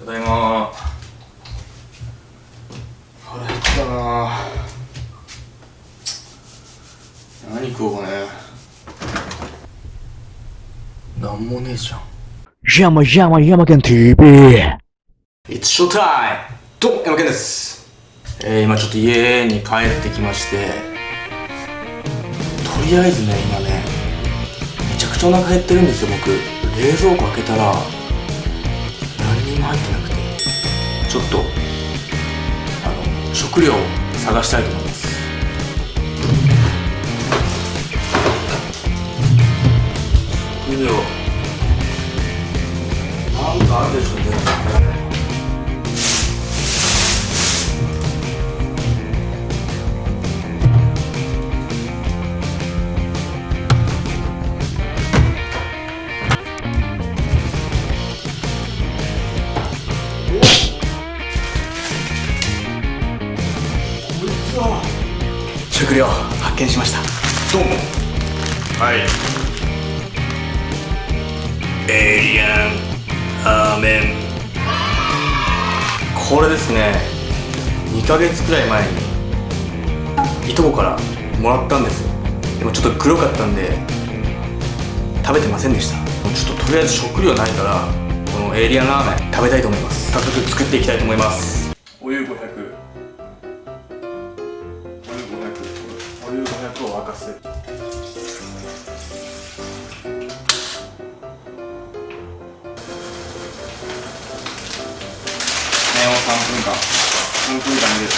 ただいま。腹減ったな。何食おうかね。なんもねえじゃん。Yama Yama Yamaken TV It's showtime! どうも、山健です。えー、今ちょっと家に帰ってきまして、とりあえずね、今ね、めちゃくちゃお腹減ってるんですよ、僕。冷蔵庫開けたら、何も入ってなくて、ちょっと、あの、食料を探したいと思います。食料、なんかあるでしょうね。食料発見しました。どうも。はい。エイリアンアーメン。これですね。2ヶ月くらい前にいとこからもらったんですよ。でもちょっと黒かったんで食べてませんでした。ちょっととりあえず食料ないからこのエイリアンラーメン食べたいと思います。早速作っていきたいと思います。お湯500沸かす麺を3分間。3分間でる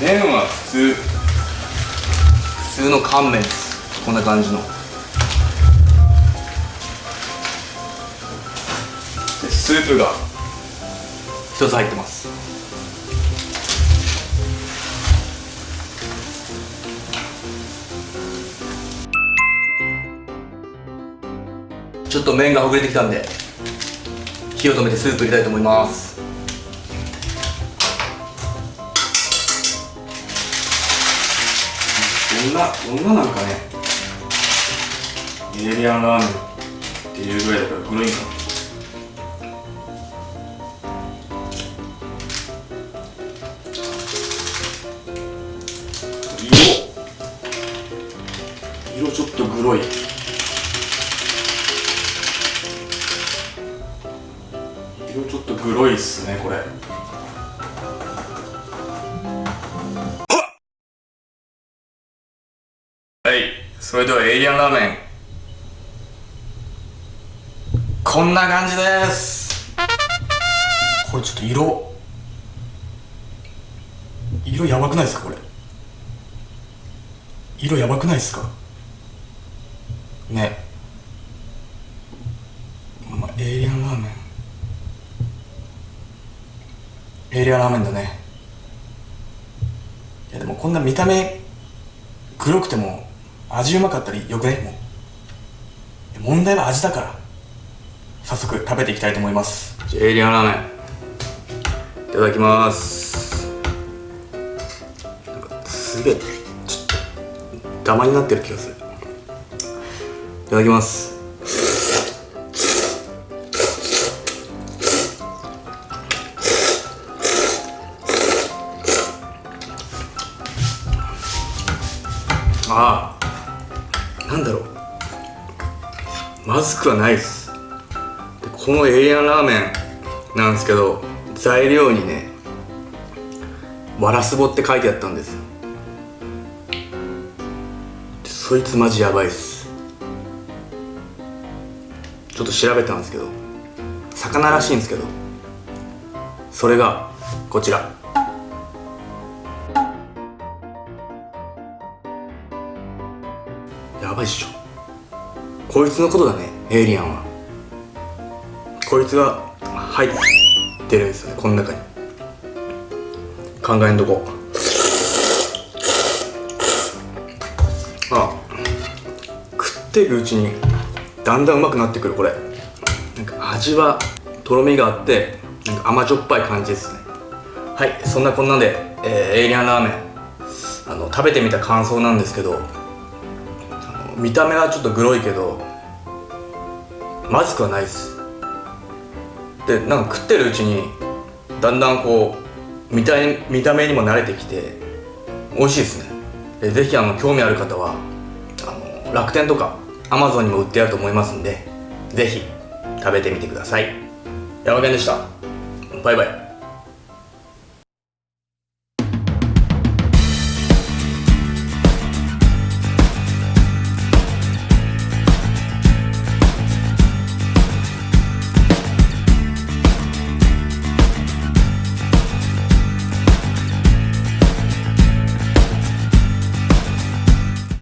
麺は普通。普通の乾麺です。こんな感じの。スープが一つ入ってます。ちょっと麺がほぐれてきたんで火を止めてスープ入れたいと思います。どんなどんななんかねエイリアンラーメンっていうぐらいだから黒いんかな色。色ちょっとグロ色ちょっとグロいっすねこれ。はいそれではエイリアンラーメン。こんな感じです。これちょっと色。色やばくないですかこれ？色やばくないですか？ねまあエイリアンラーメンエイリアラーメンだね。いやでもこんな見た目黒くても味うまかったらよくねもう。問題は味だから。早速食べていきたいと思います。じゃエリアラーメン。いただきます。なんかすげえちょっとダマになってる気がする。いただきます。ああなんだろう。まずくはないです。このエイリアンラーメンなんですけど材料にねわらすぼって書いてあったんです。でそいつマジやばいっす。ちょっと調べたんですけど魚らしいんですけどそれがこちら。やばいっしょ。こいつのことだねエイリアンは。こいつが入ってるんですよねこの中に。考えんとこ。あ食っていくうちにだんだんうまくなってくるこれ。なんか味はとろみがあってなんか甘じょっぱい感じですね。はいそんなこんなんで、えーエイリアンラーメン。あの食べてみた感想なんですけど見た目はちょっとグロいけどまずくはないです。でなんか食ってるうちにだんだんこう見た見た目にも慣れてきて美味しいですね。でぜひあの興味ある方はあの楽天とかアマゾンにも売ってあると思いますんでぜひ食べてみてください。山健でした。バイバイ。